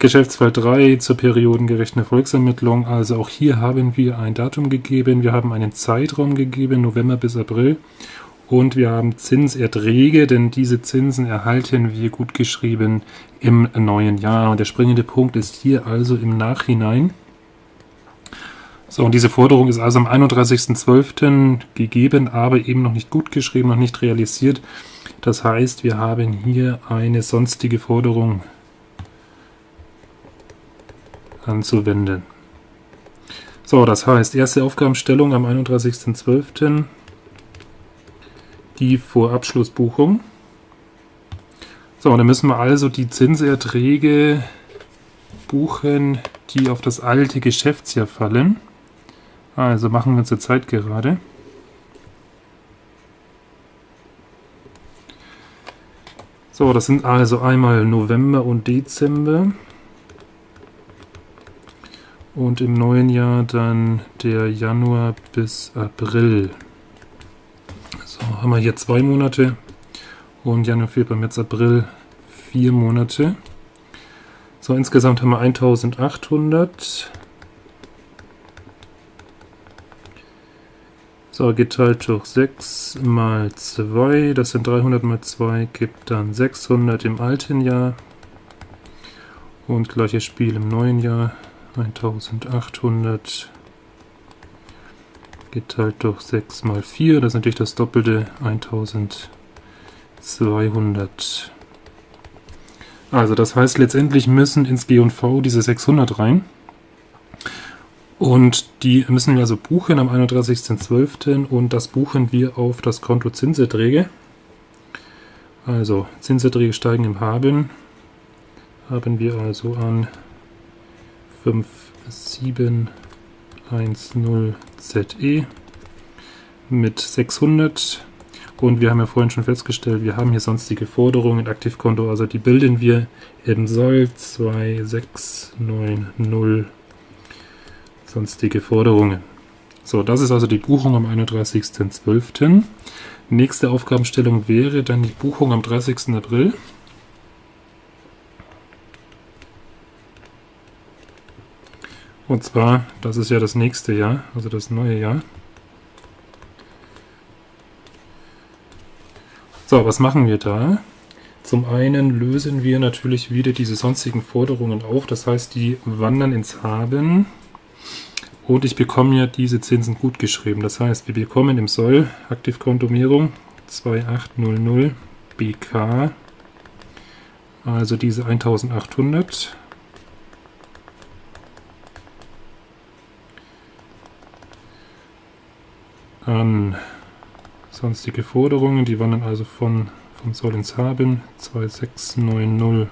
Geschäftsfall 3 zur periodengerechten Erfolgsermittlung. Also auch hier haben wir ein Datum gegeben, wir haben einen Zeitraum gegeben, November bis April. Und wir haben Zinserträge, denn diese Zinsen erhalten wir gut geschrieben im neuen Jahr. Und der springende Punkt ist hier also im Nachhinein. So, und diese Forderung ist also am 31.12. gegeben, aber eben noch nicht gut geschrieben, noch nicht realisiert. Das heißt, wir haben hier eine sonstige Forderung anzuwenden. So, das heißt, erste Aufgabenstellung am 31.12. Die Vorabschlussbuchung. So, dann müssen wir also die Zinserträge buchen, die auf das alte Geschäftsjahr fallen. Also machen wir zur Zeit gerade. So, das sind also einmal November und Dezember. Und im neuen Jahr dann der Januar bis April. So, haben wir hier zwei Monate. Und Januar, Februar, März, April vier Monate. So, insgesamt haben wir 1800. So, geteilt durch 6 mal 2, das sind 300 mal 2, gibt dann 600 im alten Jahr. Und gleiches Spiel im neuen Jahr, 1800 geteilt durch 6 mal 4, das ist natürlich das doppelte, 1200. Also das heißt, letztendlich müssen ins G&V diese 600 rein. Und die müssen wir also buchen am 31.12. und das buchen wir auf das Konto Zinserträge. Also Zinserträge steigen im Haben. Haben wir also an 5710ZE mit 600 und wir haben ja vorhin schon festgestellt, wir haben hier sonstige Forderungen, Aktivkonto, also die bilden wir im Soll 2690 sonstige Forderungen. So, das ist also die Buchung am 31.12. Nächste Aufgabenstellung wäre dann die Buchung am 30. April. Und zwar, das ist ja das nächste Jahr, also das neue Jahr. So, was machen wir da? Zum einen lösen wir natürlich wieder diese sonstigen Forderungen auf, das heißt, die wandern ins Haben. Und ich bekomme ja diese Zinsen gut geschrieben. Das heißt, wir bekommen im Soll Aktivkontomierung 2800 BK, also diese 1800. An sonstige Forderungen, die wandern also von, vom Soll ins Haben, 2690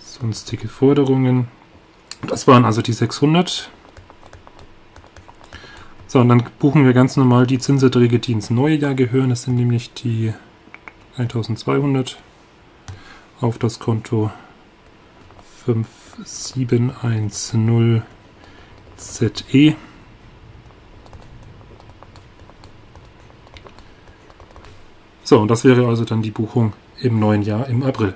sonstige Forderungen. Das waren also die 600. So, und dann buchen wir ganz normal die Zinserträge, die ins neue Jahr gehören. Das sind nämlich die 1200 auf das Konto 5710 So, und das wäre also dann die Buchung im neuen Jahr im April.